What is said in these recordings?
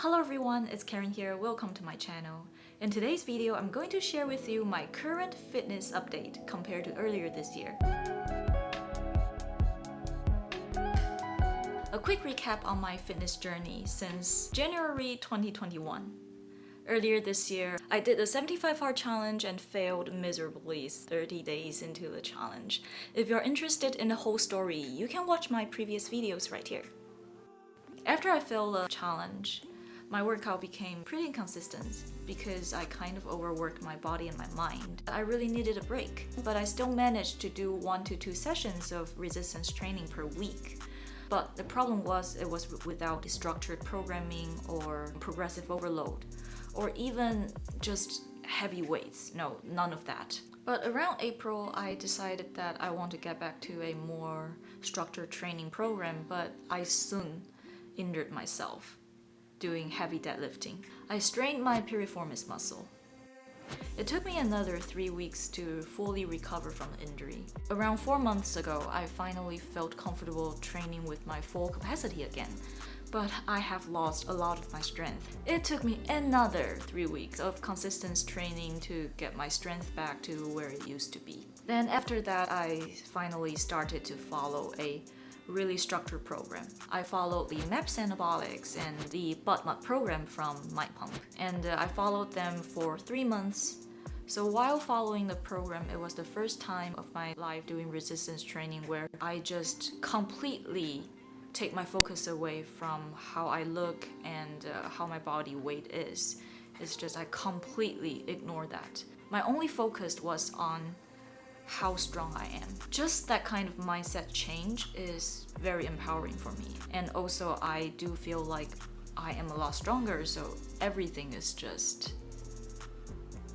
Hello everyone, it's Karen here, welcome to my channel. In today's video, I'm going to share with you my current fitness update compared to earlier this year. A quick recap on my fitness journey since January 2021. Earlier this year, I did the 75 hard challenge and failed miserably 30 days into the challenge. If you're interested in the whole story, you can watch my previous videos right here. After I failed the challenge, my workout became pretty inconsistent because I kind of overworked my body and my mind. I really needed a break, but I still managed to do one to two sessions of resistance training per week. But the problem was it was without structured programming or progressive overload, or even just heavy weights. No, none of that. But around April, I decided that I want to get back to a more structured training program, but I soon injured myself doing heavy deadlifting. I strained my piriformis muscle. It took me another three weeks to fully recover from the injury. Around four months ago, I finally felt comfortable training with my full capacity again, but I have lost a lot of my strength. It took me another three weeks of consistent training to get my strength back to where it used to be. Then after that, I finally started to follow a really structured program. I followed the MAPS Anabolics and the BODMAP program from MindPump, and uh, I followed them for three months. So while following the program, it was the first time of my life doing resistance training where I just completely take my focus away from how I look and uh, how my body weight is. It's just I completely ignore that. My only focus was on how strong I am. Just that kind of mindset change is very empowering for me. And also I do feel like I am a lot stronger, so everything is just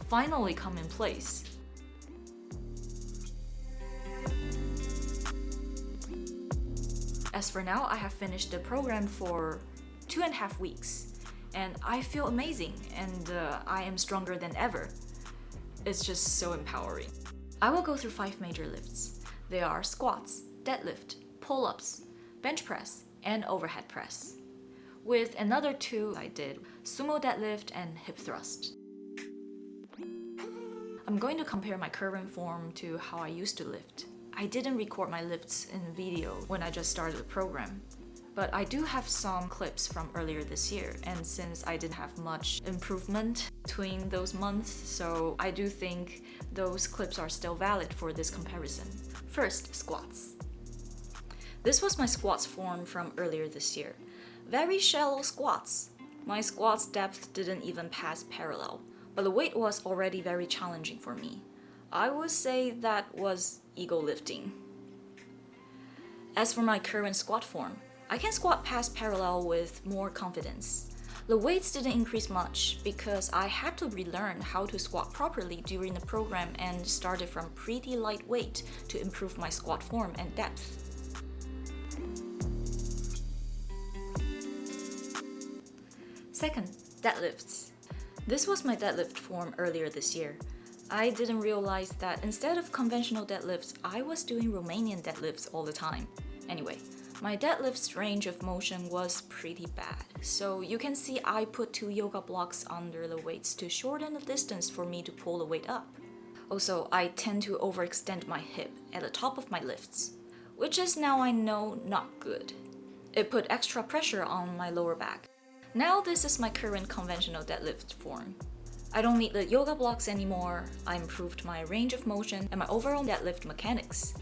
finally come in place. As for now, I have finished the program for two and a half weeks and I feel amazing and uh, I am stronger than ever. It's just so empowering. I will go through five major lifts. They are squats, deadlift, pull-ups, bench press, and overhead press. With another two I did sumo deadlift and hip thrust. I'm going to compare my current form to how I used to lift. I didn't record my lifts in video when I just started the program, but I do have some clips from earlier this year and since I didn't have much improvement between those months so I do think those clips are still valid for this comparison. First, squats. This was my squats form from earlier this year. Very shallow squats. My squats depth didn't even pass parallel, but the weight was already very challenging for me. I would say that was ego lifting. As for my current squat form, I can squat past parallel with more confidence. The weights didn't increase much because I had to relearn how to squat properly during the program and started from pretty lightweight to improve my squat form and depth. Second, deadlifts. This was my deadlift form earlier this year. I didn't realize that instead of conventional deadlifts, I was doing Romanian deadlifts all the time. Anyway, my deadlift's range of motion was pretty bad, so you can see I put two yoga blocks under the weights to shorten the distance for me to pull the weight up. Also, I tend to overextend my hip at the top of my lifts, which is now I know not good. It put extra pressure on my lower back. Now this is my current conventional deadlift form. I don't need the yoga blocks anymore, I improved my range of motion and my overall deadlift mechanics.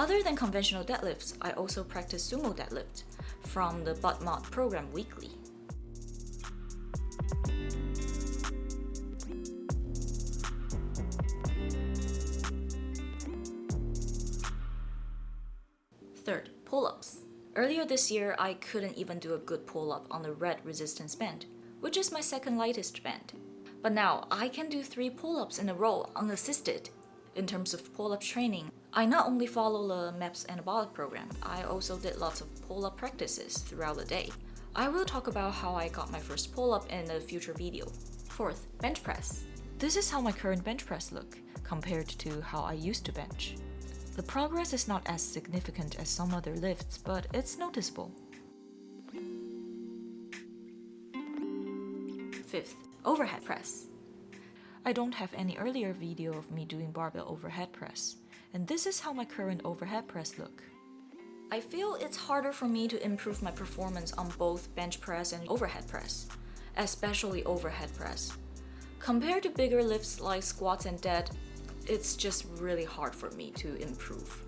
Other than conventional deadlifts, I also practice sumo deadlift from the BODMAP program weekly. Third, pull-ups. Earlier this year, I couldn't even do a good pull-up on the red resistance band, which is my second lightest band. But now, I can do 3 pull-ups in a row unassisted. In terms of pull-up training, I not only follow the MAPS anabolic program, I also did lots of pull-up practices throughout the day. I will talk about how I got my first pull-up in a future video. Fourth, bench press. This is how my current bench press look, compared to how I used to bench. The progress is not as significant as some other lifts, but it's noticeable. Fifth, overhead press. I don't have any earlier video of me doing barbell overhead press, and this is how my current overhead press look. I feel it's harder for me to improve my performance on both bench press and overhead press, especially overhead press. Compared to bigger lifts like squats and dead, it's just really hard for me to improve.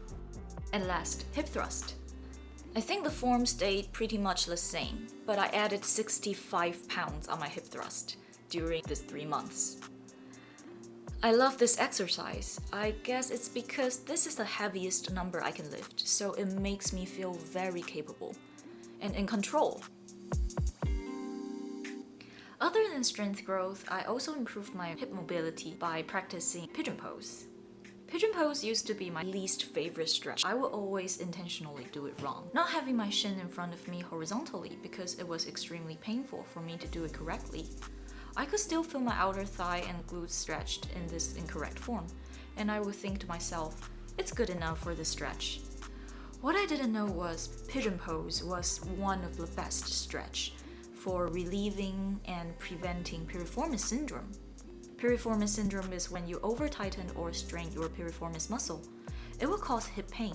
And last, hip thrust. I think the form stayed pretty much the same, but I added 65 pounds on my hip thrust during these three months. I love this exercise. I guess it's because this is the heaviest number I can lift, so it makes me feel very capable and in control. Other than strength growth, I also improved my hip mobility by practicing pigeon pose. Pigeon pose used to be my least favorite stretch. I would always intentionally do it wrong. Not having my shin in front of me horizontally because it was extremely painful for me to do it correctly. I could still feel my outer thigh and glutes stretched in this incorrect form, and I would think to myself, it's good enough for this stretch. What I didn't know was pigeon pose was one of the best stretch for relieving and preventing piriformis syndrome. Piriformis syndrome is when you over-tighten or strain your piriformis muscle. It will cause hip pain.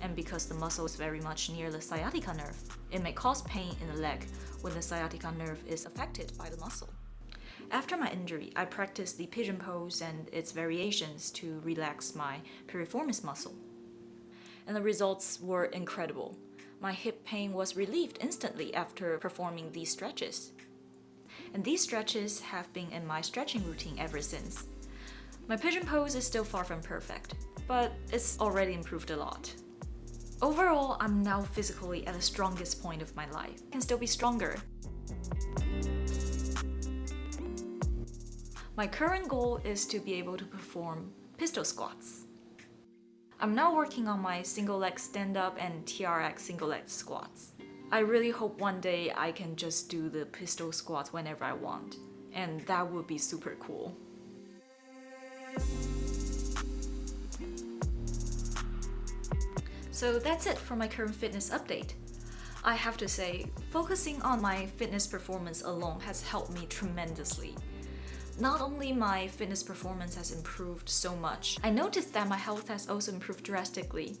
And because the muscle is very much near the sciatica nerve, it may cause pain in the leg when the sciatica nerve is affected by the muscle. After my injury, I practiced the pigeon pose and its variations to relax my piriformis muscle. And the results were incredible. My hip pain was relieved instantly after performing these stretches. And these stretches have been in my stretching routine ever since. My pigeon pose is still far from perfect, but it's already improved a lot. Overall, I'm now physically at the strongest point of my life. I can still be stronger. My current goal is to be able to perform pistol squats. I'm now working on my single leg stand-up and TRX single leg squats. I really hope one day I can just do the pistol squats whenever I want, and that would be super cool. So that's it for my current fitness update. I have to say, focusing on my fitness performance alone has helped me tremendously. Not only my fitness performance has improved so much, I noticed that my health has also improved drastically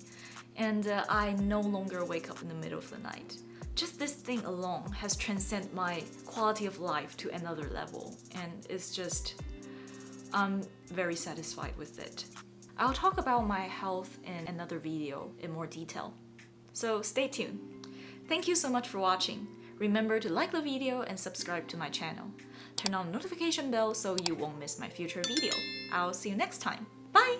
and uh, I no longer wake up in the middle of the night. Just this thing alone has transcended my quality of life to another level and it's just... I'm very satisfied with it. I'll talk about my health in another video in more detail. So stay tuned. Thank you so much for watching. Remember to like the video and subscribe to my channel. Turn on notification bell so you won't miss my future video. I'll see you next time. Bye!